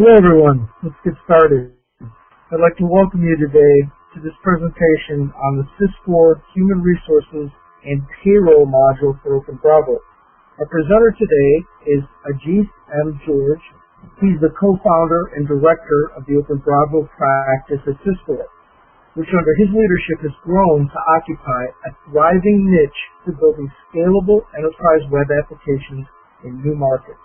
Hello everyone, let's get started. I'd like to welcome you today to this presentation on the SYS4 Human Resources and Payroll module for OpenBravo. Our presenter today is Ajit M. George. He's the co-founder and director of the OpenBravo practice at SYS4, which under his leadership has grown to occupy a thriving niche for building scalable enterprise web applications in new markets.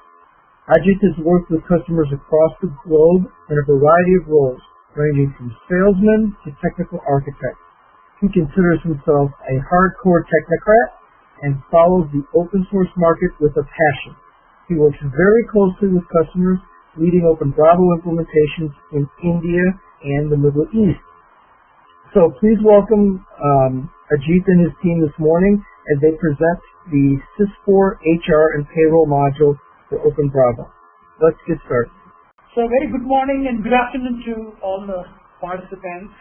Ajit has worked with customers across the globe in a variety of roles, ranging from salesman to technical architect. He considers himself a hardcore technocrat and follows the open source market with a passion. He works very closely with customers, leading OpenBravo implementations in India and the Middle East. So please welcome um, Ajit and his team this morning as they present the SYS4 HR and Payroll module for OpenBravo. Let's get started. So very good morning and good afternoon to all the participants.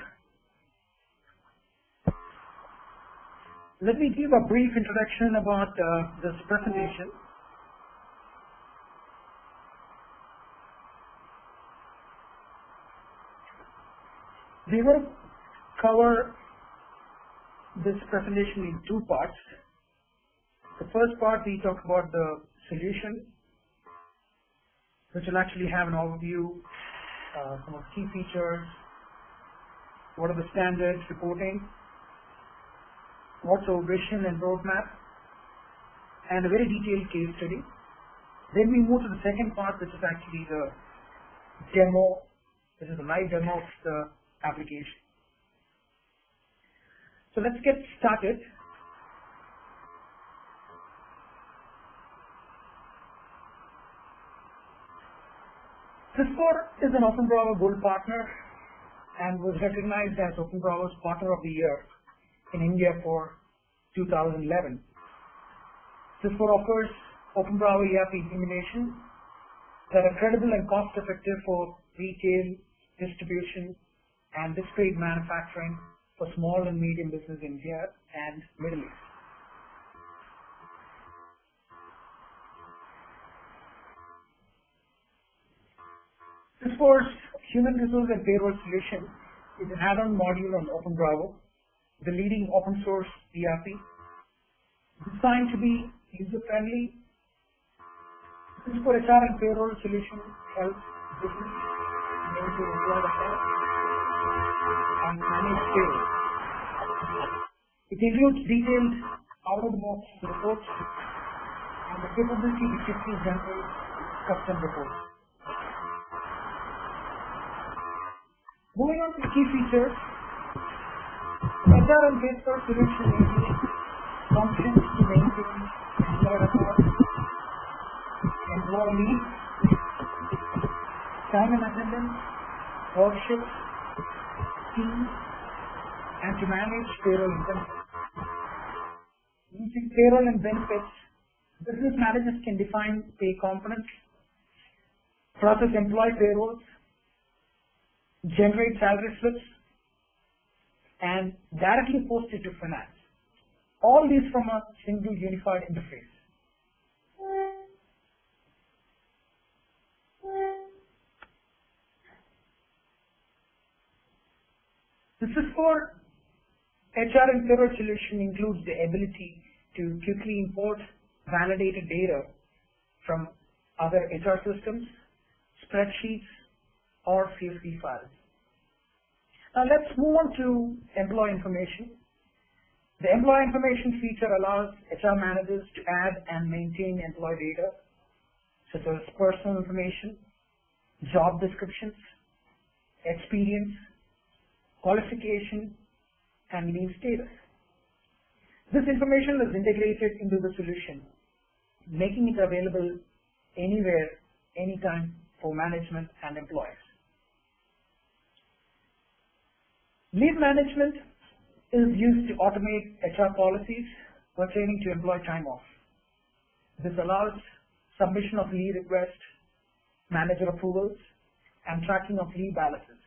Let me give a brief introduction about uh, this presentation. We will cover this presentation in two parts. The first part we talk about the solution which will actually have an overview, uh, some of the key features, what are the standards reporting, what's our vision and roadmap, and a very detailed case study. Then we move to the second part, which is actually the demo, This is a live demo of the application. So let's get started. SYS4 is an OpenBravo Gold partner and was recognized as Open OpenBravo's Partner of the Year in India for 2011. SYS4 offers OpenBravo ERP implementation that are credible and cost effective for retail, distribution, and discrete manufacturing for small and medium business in India and Middle East. SYS4's Human Resource and Payroll solution is an add-on module on OpenBravo, the leading open source ERP, designed to be user-friendly. SYS4 HR and Payroll solution helps business maintain employee health and manage payroll. It includes detailed out-of-the-box reports and the capability to generate custom reports. Moving on to key features, HR and Payroll solution includes functions to maintain employee records, employee leave, time and attendance, workshops, teams, and to manage payroll and. Using payroll and benefits, business managers can define pay components, process employee payrolls, generate salary slips, and directly post it to finance. All these from a single unified interface. This is for HR and payroll solution includes the ability to quickly import validated data from other HR systems, spreadsheets, or CSV files. Now let's move on to employee information. The employee information feature allows HR managers to add and maintain employee data, such as personal information, job descriptions, experience, qualification, and leave status. This information is integrated into the solution, making it available anywhere, anytime for management and employees. Leave management is used to automate HR policies pertaining to employee time off. This allows submission of leave requests, manager approvals, and tracking of leave balances.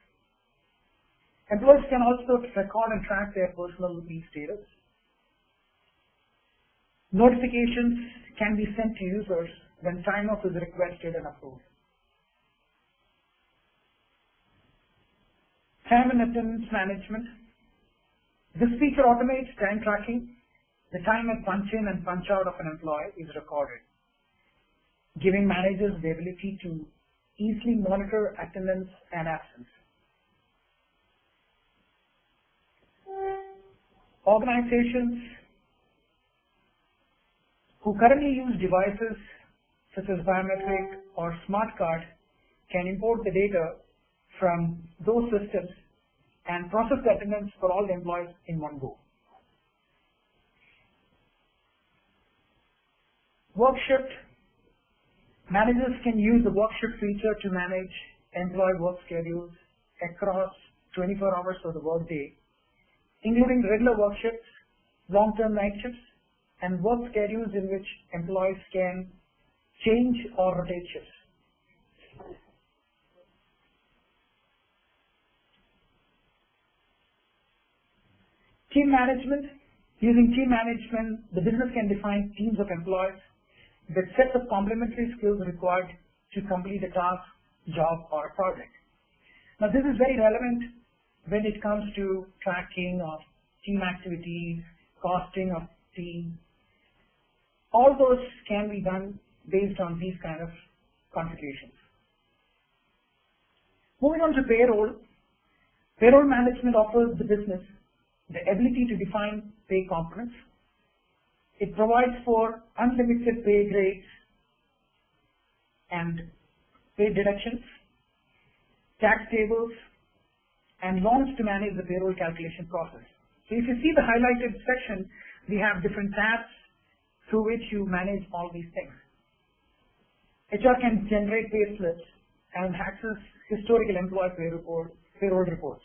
Employees can also record and track their personal leave status. Notifications can be sent to users when time off is requested and approved. Time and attendance management. This feature automates time tracking. The time at punch in and punch out of an employee is recorded, giving managers the ability to easily monitor attendance and absence. Organizations who currently use devices such as biometric or smart card can import the data from those systems and process the attendance for all the employees in one go. Workshift. Managers can use the Workshift feature to manage employee work schedules across 24 hours of the workday, including regular work shifts, long-term night shifts, and work schedules in which employees can change or rotate shifts. Team management. Using team management, the business can define teams of employees that sets of complementary skills required to complete a task, job, or project. Now, this is very relevant when it comes to tracking of team activities, costing of team. All those can be done based on these kind of configurations. Moving on to payroll. Payroll management offers the business the ability to define pay components. It provides for unlimited pay grades and pay deductions, tax tables, and loans to manage the payroll calculation process. So if you see the highlighted section, we have different tabs through which you manage all these things. HR can generate pay slips and access historical employee pay report, payroll reports.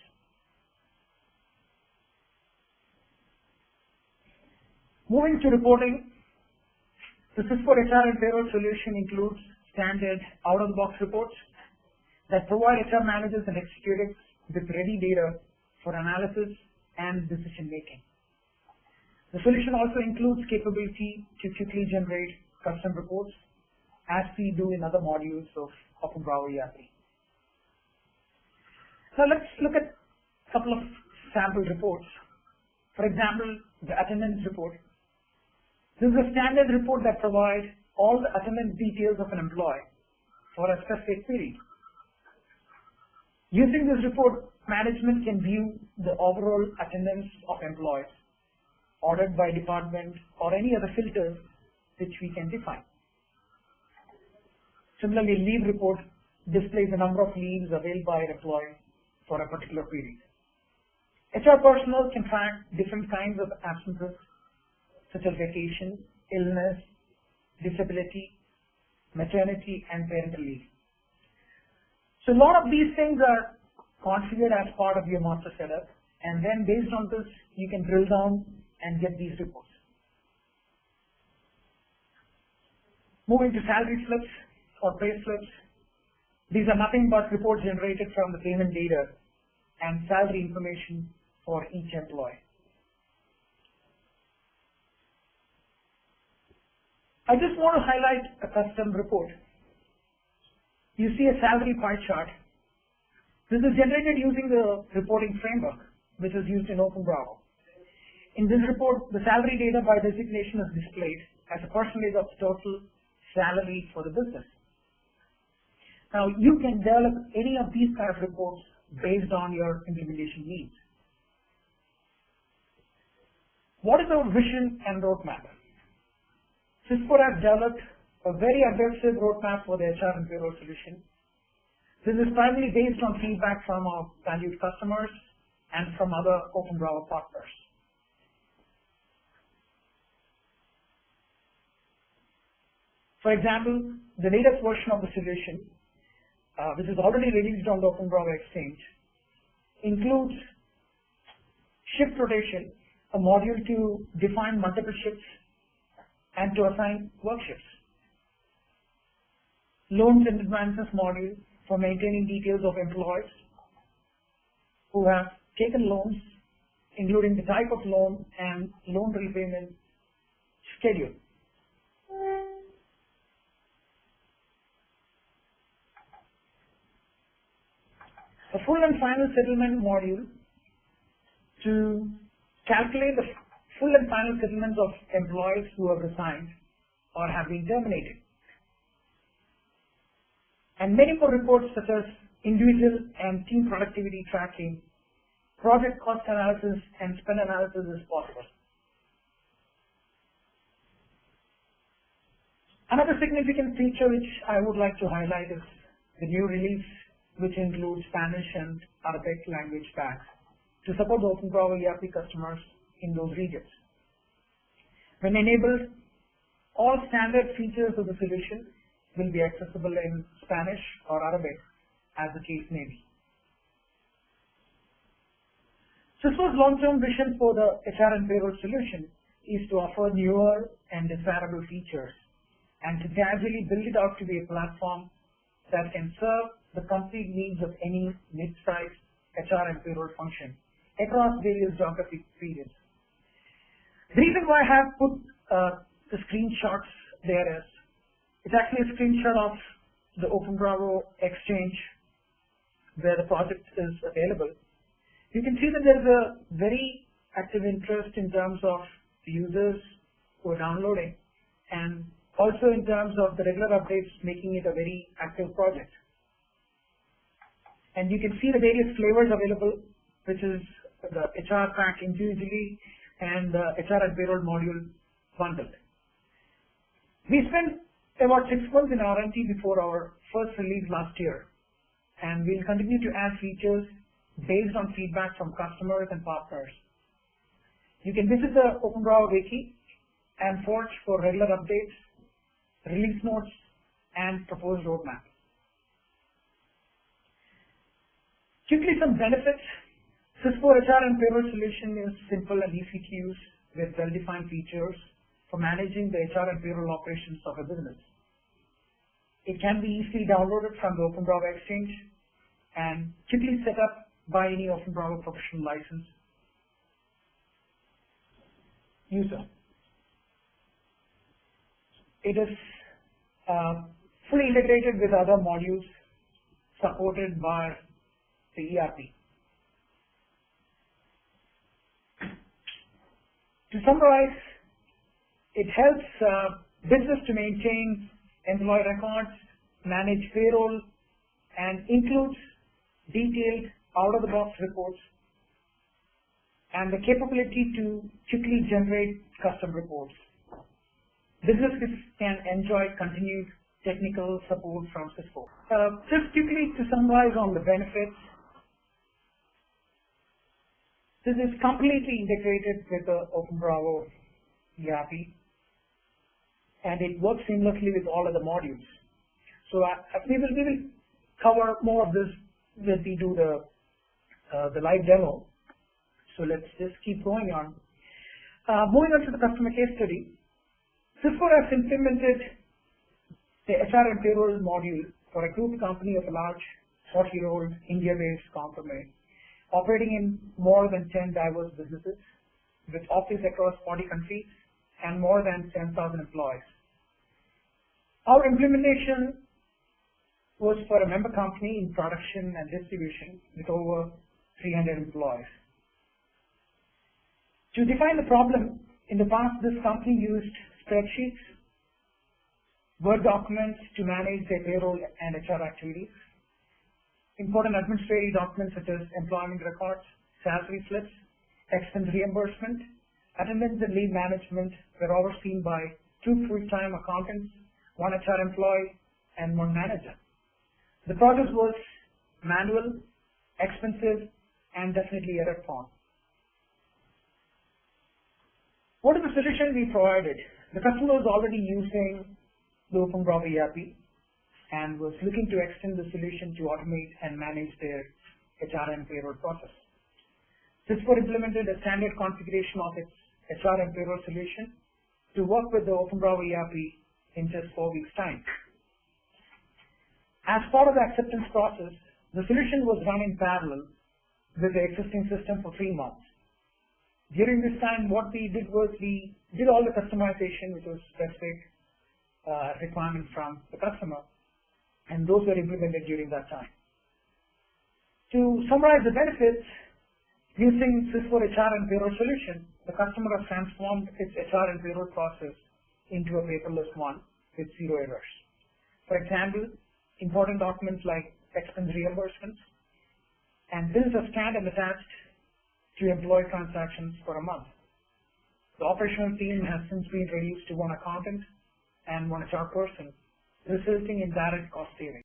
Moving to reporting, the SYS4 HR and payroll solution includes standard out-of-the-box reports that provide HR managers and executives with ready data for analysis and decision making. The solution also includes capability to quickly generate custom reports as we do in other modules of OpenBravo ERP. So let's look at a couple of sample reports. For example, the attendance report. This is a standard report that provides all the attendance details of an employee for a specific period. Using this report, management can view the overall attendance of employees, ordered by department, or any other filters which we can define. Similarly, leave report displays the number of leaves availed by an employee for a particular period. HR personnel can track different kinds of absences such as vacation, illness, disability, maternity, and parental leave. So a lot of these things are configured as part of your master setup, and then based on this, you can drill down and get these reports. Moving to salary slips or pay slips, these are nothing but reports generated from the payment data and salary information for each employee. I just want to highlight a custom report. You see a salary pie chart. This is generated using the reporting framework, which is used in OpenBravo. In this report, the salary data by designation is displayed as a percentage of total salary for the business. Now, you can develop any of these kind of reports based on your implementation needs. What is our vision and roadmap? SYS4 has developed a very aggressive roadmap for the HR and payroll solution. This is primarily based on feedback from our valued customers and from other OpenBravo partners. For example, the latest version of the solution, uh, which is already released on the OpenBravo Exchange, includes shift rotation, a module to define multiple shifts and to assign work shifts. Loans and advances module for maintaining details of employees who have taken loans, including the type of loan and loan repayment schedule. a full and final settlement module to calculate the full and final settlements of employees who have resigned or have been terminated. And many more reports such as individual and team productivity tracking, project cost analysis, and spend analysis is possible. Another significant feature which I would like to highlight is the new release which includes Spanish and Arabic language packs to support the OpenBravo ERP customers in those regions. When enabled, all standard features of the solution will be accessible in Spanish or Arabic as the case may be. SYS4's long-term vision for the HR and payroll solution is to offer newer and desirable features and to gradually build it out to be a platform that can serve the complete needs of any mid-sized HR and payroll function across various geographic periods. The reason why I have put uh, the screenshots there is it's actually a screenshot of the OpenBravo Exchange where the project is available. You can see that there is a very active interest in terms of users who are downloading and also in terms of the regular updates making it a very active project. And you can see the various flavors available, which is the HR pack individually and HR and payroll module bundled. We spent about six months in R&D before our first release last year, and we'll continue to add features based on feedback from customers and partners. You can visit the OpenBravo Wiki and Forge for regular updates release notes, and proposed roadmap. Quickly some benefits. SYS4 HR and payroll solution is simple and easy to use with well-defined features for managing the HR and payroll operations of a business. It can be easily downloaded from the Open OpenBravo Exchange and quickly set up by any Open OpenBravo professional license user. It is uh, fully integrated with other modules supported by the ERP. To summarize, it helps uh, business to maintain employee records, manage payroll, and includes detailed out-of-the-box reports and the capability to quickly generate custom reports. Businesses can enjoy continued technical support from SYS4. Uh, just quickly to summarize on the benefits, this is completely integrated with the OpenBravo ERP and it works seamlessly with all of the modules. So uh, we, will, we will cover more of this when we do the, uh, the live demo. So let's just keep going on. Uh, moving on to the customer case study. SYS4 has implemented the HR and payroll module for a group company of a large 40-year-old India-based company operating in more than 10 diverse businesses with offices across 40 countries and more than 10,000 employees. Our implementation was for a member company in production and distribution with over 300 employees. To define the problem, in the past this company used spreadsheets, Word documents to manage their payroll and HR activities, important administrative documents such as employment records, salary slips, expense reimbursement, attendance and leave management were overseen by two full-time accountants, one HR employee, and one manager. The process was manual, expensive, and definitely error-prone. What is the solution we provided? The customer was already using the OpenBravo ERP and was looking to extend the solution to automate and manage their HR and payroll process. SYS4 implemented a standard configuration of its HR and payroll solution to work with the OpenBravo ERP in just four weeks' time. As part of the acceptance process, the solution was run in parallel with the existing system for three months. During this time, what we did was we did all the customization, which was specific uh, requirement from the customer, and those were implemented during that time. To summarize the benefits, using Sys4 HR and payroll solution, the customer has transformed its HR and payroll process into a paperless one with zero errors. For example, important documents like expense reimbursements and bills are scanned and attached to employee transactions for a month. The operational team has since been reduced to one accountant and one HR person, resulting in direct cost savings.